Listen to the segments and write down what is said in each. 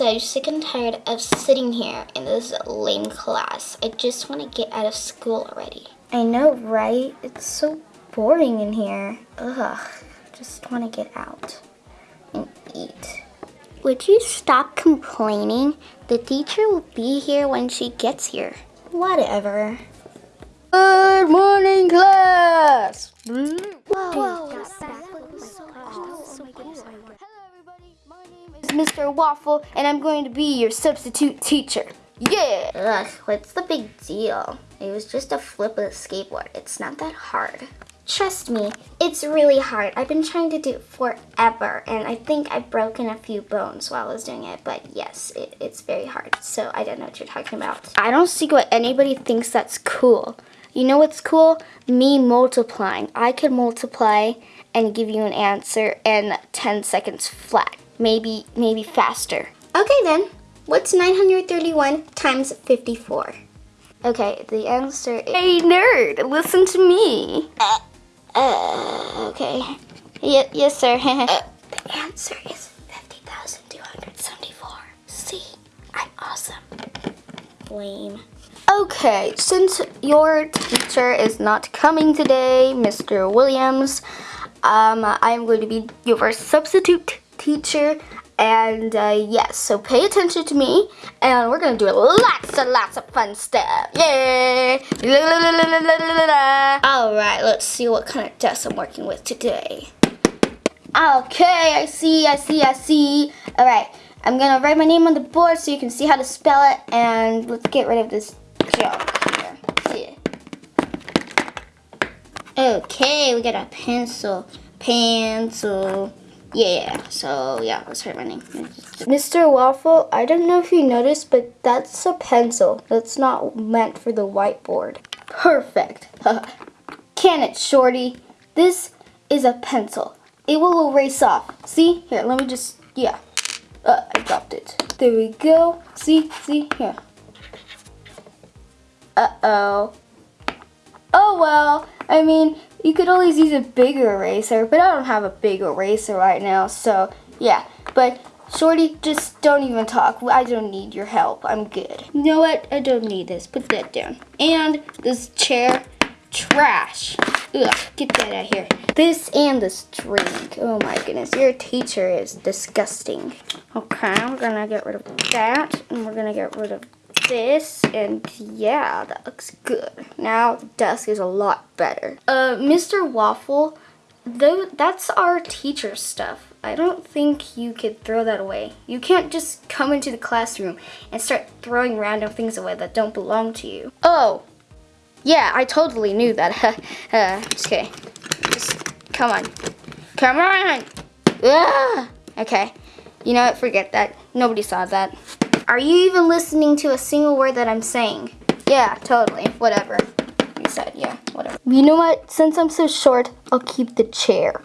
so sick and tired of sitting here in this lame class. I just want to get out of school already. I know, right? It's so boring in here. Ugh, just want to get out and eat. Would you stop complaining? The teacher will be here when she gets here. Whatever. Good morning, class. Whoa, whoa. Mr. Waffle, and I'm going to be your substitute teacher. Yeah. Ugh, what's the big deal? It was just a flip of the skateboard. It's not that hard. Trust me, it's really hard. I've been trying to do it forever, and I think I've broken a few bones while I was doing it, but yes, it, it's very hard. So I don't know what you're talking about. I don't see what anybody thinks that's cool. You know what's cool? Me multiplying. I could multiply and give you an answer in 10 seconds flat. Maybe, maybe faster. Okay then, what's 931 times 54? Okay, the answer is... Hey nerd, listen to me. Uh, okay. Y yes, sir. the answer is 50,274. See, I'm awesome. Lame. Okay, since your teacher is not coming today, Mr. Williams, um, I'm going to be your substitute teacher. And uh, yes, so pay attention to me, and we're gonna do lots and lots of fun stuff. Yay! All right, let's see what kind of desk I'm working with today. Okay, I see, I see, I see. All right, I'm gonna write my name on the board so you can see how to spell it, and let's get rid of this junk here. Okay, we got a pencil, pencil. Yeah, so yeah, let's write my name. Mr. Waffle, I don't know if you noticed, but that's a pencil. That's not meant for the whiteboard. Perfect. Can it, Shorty? This is a pencil. It will erase off. See? Here, let me just, yeah. Uh, I dropped it. There we go. See? See? Here. Uh-oh. Oh, well. I mean, you could always use a bigger eraser, but I don't have a big eraser right now, so yeah. But Shorty, just don't even talk. I don't need your help. I'm good. You know what? I don't need this. Put that down. And this chair, trash. Ugh, get that out of here. This and this drink. Oh my goodness, your teacher is disgusting. Okay, we're gonna get rid of that, and we're gonna get rid of this and yeah that looks good. Now the desk is a lot better. Uh mr waffle though that's our teacher stuff. I don't think you could throw that away. You can't just come into the classroom and start throwing random things away that don't belong to you. Oh yeah i totally knew that. Uh, okay. Just come on. Come on! Ugh. okay. You know what? Forget that. Nobody saw that are you even listening to a single word that I'm saying? Yeah, totally. Whatever. You said, yeah, whatever. You know what? Since I'm so short, I'll keep the chair.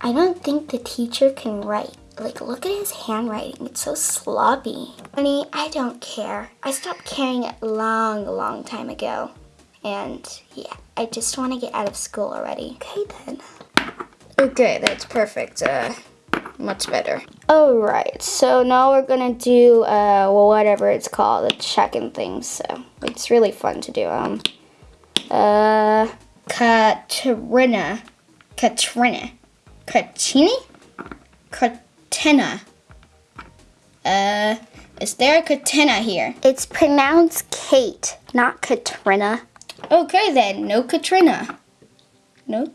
I don't think the teacher can write. Like, look at his handwriting. It's so sloppy. Honey, I don't care. I stopped caring a long, long time ago. And yeah, I just want to get out of school already. Okay, then. Okay, that's perfect. Uh, much better. Alright, so now we're gonna do uh, well, whatever it's called, the checking things. So it's really fun to do. Um, uh, Katrina, Katrina, Katrini, Katina. Uh, is there a Katina here? It's pronounced Kate, not Katrina. Okay then, no Katrina. Nope.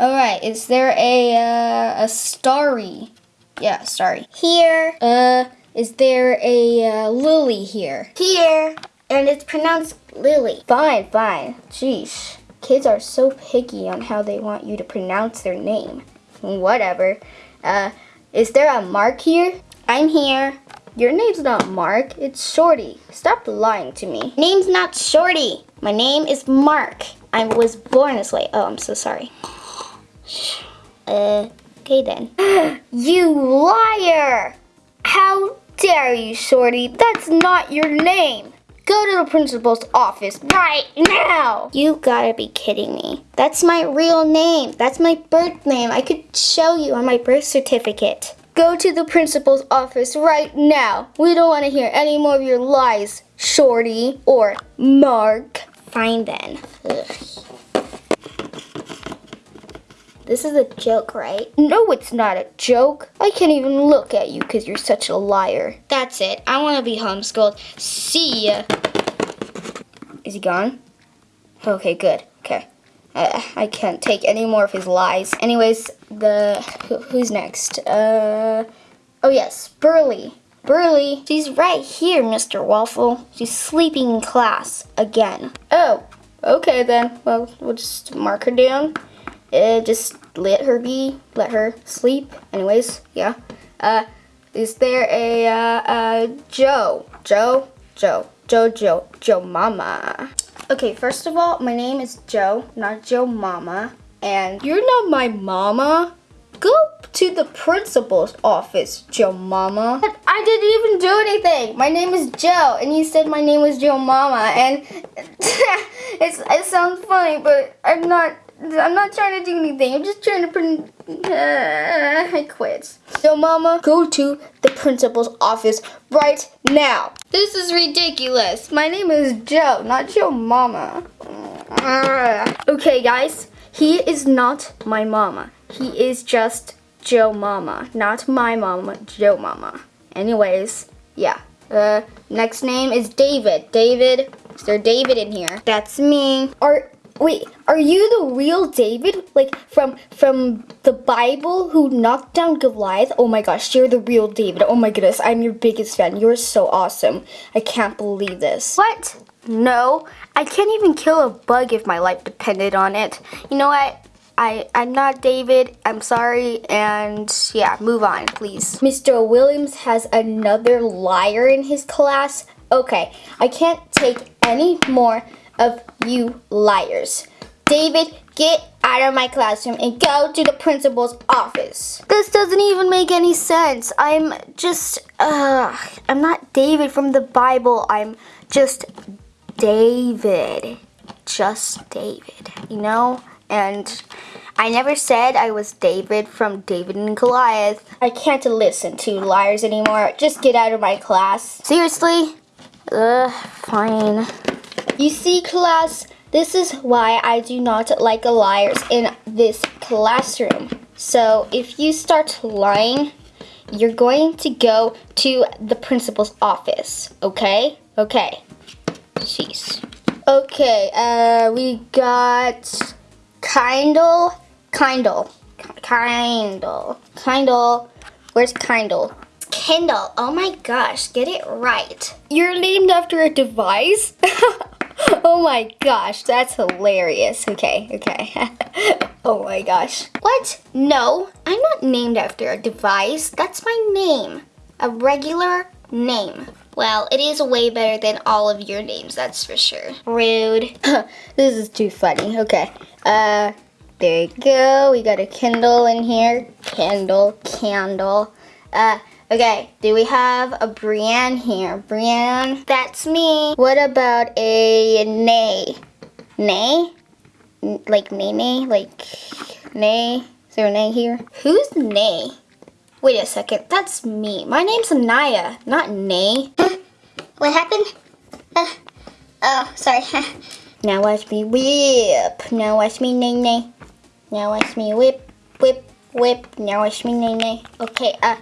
All right, is there a uh, a starry? Yeah, sorry. Here. Uh, is there a uh, lily here? Here. And it's pronounced Lily. Fine, fine. Jeez, kids are so picky on how they want you to pronounce their name. Whatever. Uh, is there a Mark here? I'm here. Your name's not Mark, it's Shorty. Stop lying to me. Name's not Shorty. My name is Mark. I was born this way. Oh, I'm so sorry. Uh, okay then. you liar! How dare you, Shorty? That's not your name. Go to the principal's office right now. You gotta be kidding me. That's my real name. That's my birth name. I could show you on my birth certificate. Go to the principal's office right now. We don't want to hear any more of your lies, Shorty or Mark. Fine then. Ugh. This is a joke, right? No, it's not a joke. I can't even look at you because you're such a liar. That's it. I want to be homeschooled. See ya. Is he gone? Okay, good. Okay. Uh, I can't take any more of his lies. Anyways, the who, who's next? Uh, oh yes, Burley. Burley. She's right here, Mr. Waffle. She's sleeping in class again. Oh, okay then. Well, we'll just mark her down. Uh, just let her be. Let her sleep. Anyways, yeah. Uh, is there a uh, uh Joe? Joe? Joe. Joe. Joe. Joe Mama. Okay, first of all, my name is Joe, not Joe Mama. And you're not my mama. Go to the principal's office, Joe Mama. I didn't even do anything. My name is Joe, and you said my name was Joe Mama, and it's, it sounds funny, but I'm not. I'm not trying to do anything. I'm just trying to. Put, uh, I quit. So, Mama, go to the principal's office right now. This is ridiculous. My name is Joe, not Joe Mama. Okay, guys, he is not my mama. He is just Joe Mama, not my mama, Joe Mama. Anyways, yeah. Uh, next name is David. David, is there David in here? That's me. Are Wait, are you the real David? Like from from the Bible who knocked down Goliath? Oh my gosh, you're the real David. Oh my goodness, I'm your biggest fan. You're so awesome. I can't believe this. What? No, I can't even kill a bug if my life depended on it. You know what? I, I'm not David. I'm sorry. And yeah, move on, please. Mr. Williams has another liar in his class. Okay, I can't take any more of you liars. David, get out of my classroom and go to the principal's office. This doesn't even make any sense. I'm just, uh, I'm not David from the Bible. I'm just David. Just David, you know? And I never said I was David from David and Goliath. I can't listen to liars anymore. Just get out of my class. Seriously? Ugh, fine. You see, class, this is why I do not like liars in this classroom. So if you start lying, you're going to go to the principal's office, okay? Okay. Jeez. Okay, uh, we got Kindle, Kindle, Kindle, Kindle. Where's Kindle? Kindle. Oh my gosh, get it right. You're named after a device? oh my gosh, that's hilarious. Okay, okay. oh my gosh. What? No, I'm not named after a device. That's my name. A regular name. Well, it is way better than all of your names, that's for sure. Rude. this is too funny. Okay. Uh, there you go. We got a Kindle in here. Candle, candle. Uh, Okay, do we have a Brienne here? Brienne? That's me. What about a Nay? Nay? Like Nay Nay? Like Nay? Is there a Nay here? Who's Nay? Wait a second, that's me. My name's Naya, not Nay. what happened? Uh, oh, sorry. now watch me whip. Now watch me nay nay. Now watch me whip, whip, whip. Now watch me nay nay. Okay, uh,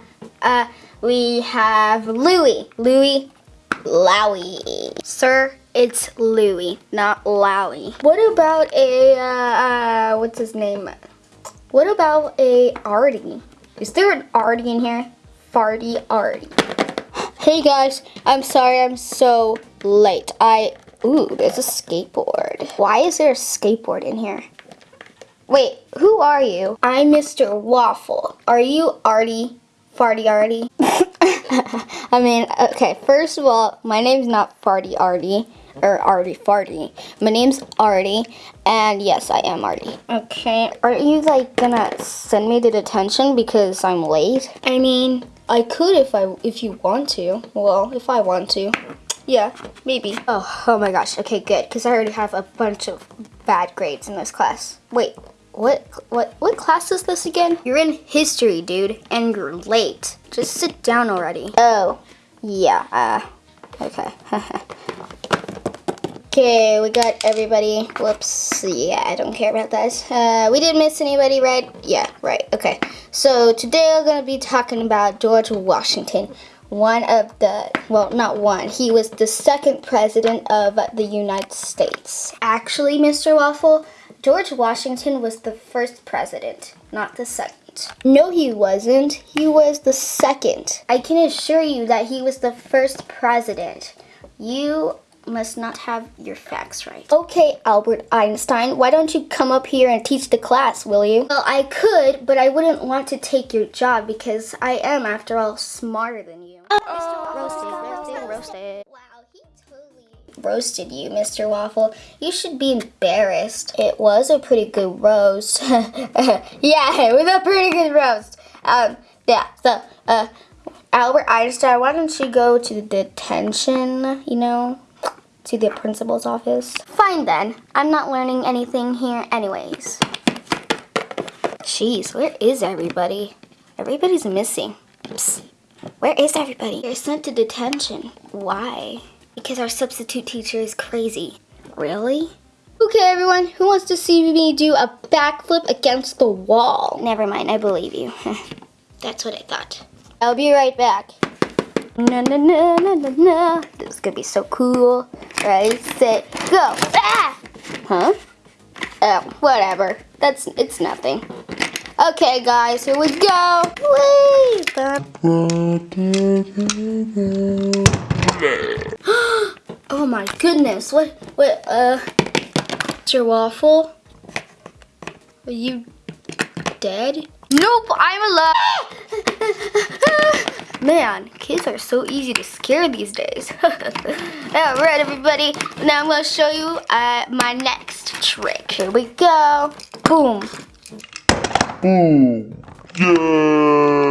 uh, we have Louie. Louie Lowy. Sir, it's Louie, not Lowy. What about a, uh, uh, what's his name? What about a Artie? Is there an Artie in here? Farty Artie. Hey guys, I'm sorry I'm so late. I, ooh, there's a skateboard. Why is there a skateboard in here? Wait, who are you? I'm Mr. Waffle. Are you Artie? Farty Artie? I mean, okay, first of all, my name's not Farty Artie or Artie Farty. My name's Artie, and yes, I am Artie. Okay, are you like gonna send me to detention because I'm late? I mean, I could if I if you want to. Well, if I want to. Yeah, maybe. Oh, oh my gosh. Okay, good, because I already have a bunch of bad grades in this class. Wait, What what what class is this again? You're in history, dude, and you're late. Just sit down already. Oh, yeah. Uh, okay. okay, we got everybody. Whoops. Yeah, I don't care about that. Uh, we didn't miss anybody, right? Yeah, right. Okay. So today we're gonna be talking about George Washington one of the, well, not one, he was the second president of the United States. Actually, Mr. Waffle, George Washington was the first president, not the second. No, he wasn't. He was the second. I can assure you that he was the first president. You must not have your facts right. Okay, Albert Einstein, why don't you come up here and teach the class, will you? Well, I could, but I wouldn't want to take your job because I am, after all, smarter than you. Oh, roasted, roasted, roasted. Wow, roasted you, Mr. Waffle. You should be embarrassed. It was a pretty good roast. yeah, it was a pretty good roast. Um, yeah, so, uh, Albert Einstein, why don't you go to the detention, you know? to the principal's office. Fine then. I'm not learning anything here anyways. Jeez, where is everybody? Everybody's missing. Psst. Where is everybody? They're sent to detention. Why? Because our substitute teacher is crazy. Really? Okay, everyone, who wants to see me do a backflip against the wall? Never mind, I believe you. That's what I thought. I'll be right back. Na na na na na na. This is gonna be so cool. Ready, set, go. Ah! Huh? Oh, whatever. That's it's nothing. Okay, guys, here we go. Whee! oh my goodness! What? What? Uh, Mr. Waffle? Are you dead? Nope, I'm alive. Man, kids are so easy to scare these days. Alright everybody, now I'm going to show you uh, my next trick. Here we go. Boom. Boom. Yay!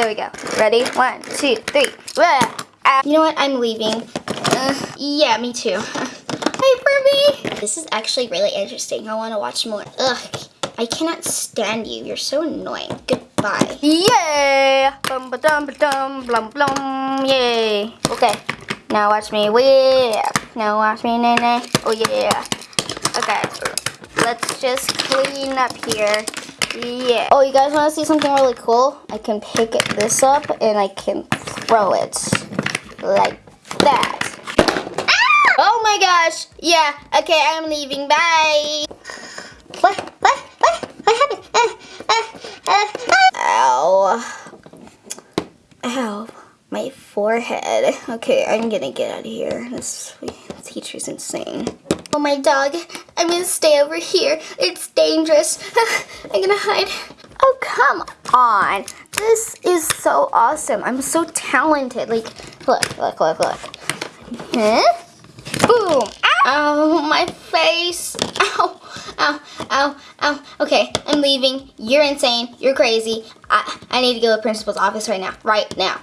There we go. Ready? One, two, three. Uh, you know what? I'm leaving. Uh, yeah, me too. Hey, Furby! This is actually really interesting. I want to watch more. Ugh. I cannot stand you. You're so annoying. Goodbye. Yay! Bum ba dum ba dum blum blum. Yay. Okay. Now watch me whip. Now watch me nay nay. Oh yeah. Okay. Let's just clean up here. Yeah. Oh, you guys want to see something really cool? I can pick this up and I can throw it like that. Ah! Oh my gosh. Yeah. Okay, I'm leaving. Bye. What? What? Uh, uh, uh, ow. Ow. My forehead. Okay, I'm gonna get out of here. This teacher's insane. Oh, my dog. I'm gonna stay over here. It's dangerous. I'm gonna hide. Oh, come on. This is so awesome. I'm so talented. Like, look, look, look, look. Huh? Boom. Ow, oh, my face. Ow, ow, ow, ow. Okay, I'm leaving. You're insane. You're crazy. I, I need to go to the principal's office right now. Right now.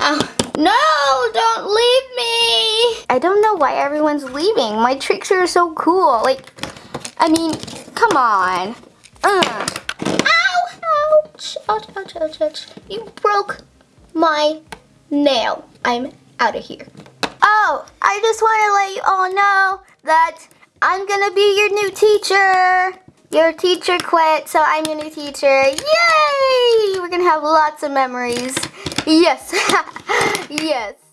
Ow. No, don't leave me. I don't know why everyone's leaving. My tricks are so cool. Like, I mean, come on. Uh. Ow, ouch, ouch, ouch, ouch, ouch. You broke my nail. I'm out of here. Oh, I just want to let you all know that I'm going to be your new teacher. Your teacher quit, so I'm your new teacher. Yay! We're going to have lots of memories. Yes. yes.